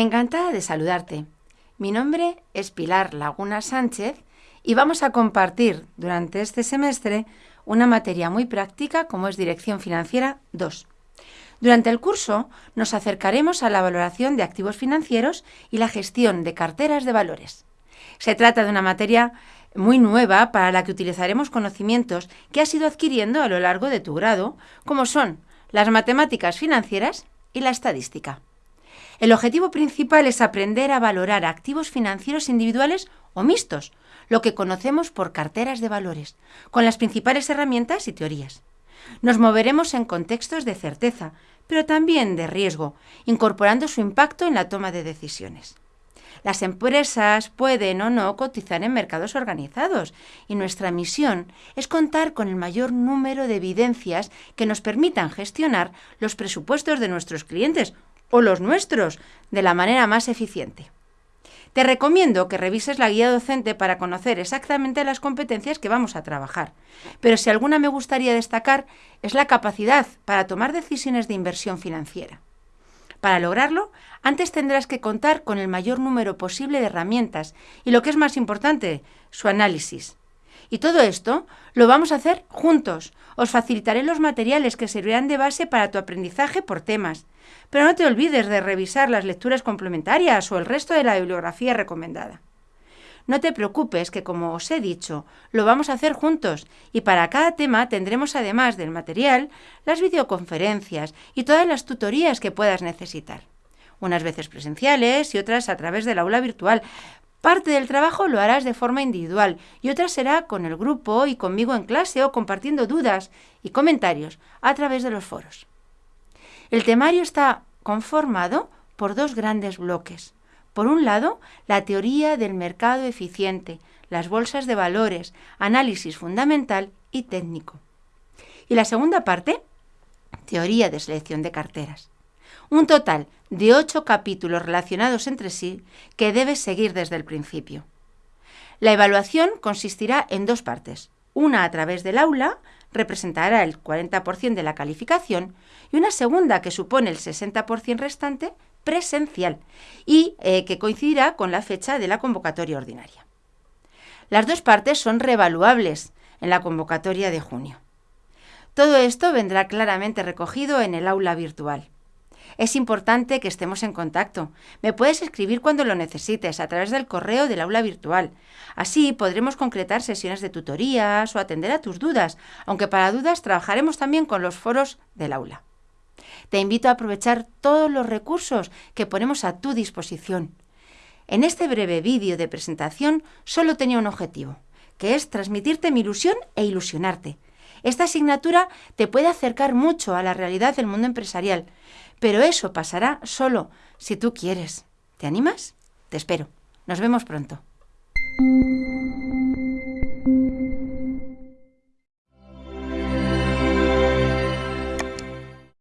Encantada de saludarte. Mi nombre es Pilar Laguna Sánchez y vamos a compartir durante este semestre una materia muy práctica como es Dirección Financiera 2. Durante el curso nos acercaremos a la valoración de activos financieros y la gestión de carteras de valores. Se trata de una materia muy nueva para la que utilizaremos conocimientos que has ido adquiriendo a lo largo de tu grado, como son las matemáticas financieras y la estadística. El objetivo principal es aprender a valorar activos financieros individuales o mixtos, lo que conocemos por carteras de valores, con las principales herramientas y teorías. Nos moveremos en contextos de certeza, pero también de riesgo, incorporando su impacto en la toma de decisiones. Las empresas pueden o no cotizar en mercados organizados y nuestra misión es contar con el mayor número de evidencias que nos permitan gestionar los presupuestos de nuestros clientes o los nuestros de la manera más eficiente. Te recomiendo que revises la guía docente para conocer exactamente las competencias que vamos a trabajar, pero si alguna me gustaría destacar es la capacidad para tomar decisiones de inversión financiera. Para lograrlo, antes tendrás que contar con el mayor número posible de herramientas y, lo que es más importante, su análisis. Y todo esto lo vamos a hacer juntos. Os facilitaré los materiales que servirán de base para tu aprendizaje por temas. Pero no te olvides de revisar las lecturas complementarias o el resto de la bibliografía recomendada. No te preocupes que, como os he dicho, lo vamos a hacer juntos y para cada tema tendremos además del material las videoconferencias y todas las tutorías que puedas necesitar. Unas veces presenciales y otras a través del aula virtual, Parte del trabajo lo harás de forma individual y otra será con el grupo y conmigo en clase o compartiendo dudas y comentarios a través de los foros. El temario está conformado por dos grandes bloques. Por un lado, la teoría del mercado eficiente, las bolsas de valores, análisis fundamental y técnico. Y la segunda parte, teoría de selección de carteras. Un total de ocho capítulos relacionados entre sí que debes seguir desde el principio. La evaluación consistirá en dos partes. Una a través del aula, representará el 40% de la calificación, y una segunda que supone el 60% restante, presencial, y eh, que coincidirá con la fecha de la convocatoria ordinaria. Las dos partes son revaluables en la convocatoria de junio. Todo esto vendrá claramente recogido en el aula virtual. Es importante que estemos en contacto. Me puedes escribir cuando lo necesites a través del correo del aula virtual. Así podremos concretar sesiones de tutorías o atender a tus dudas, aunque para dudas trabajaremos también con los foros del aula. Te invito a aprovechar todos los recursos que ponemos a tu disposición. En este breve vídeo de presentación solo tenía un objetivo, que es transmitirte mi ilusión e ilusionarte. Esta asignatura te puede acercar mucho a la realidad del mundo empresarial, pero eso pasará solo si tú quieres. ¿Te animas? Te espero. Nos vemos pronto.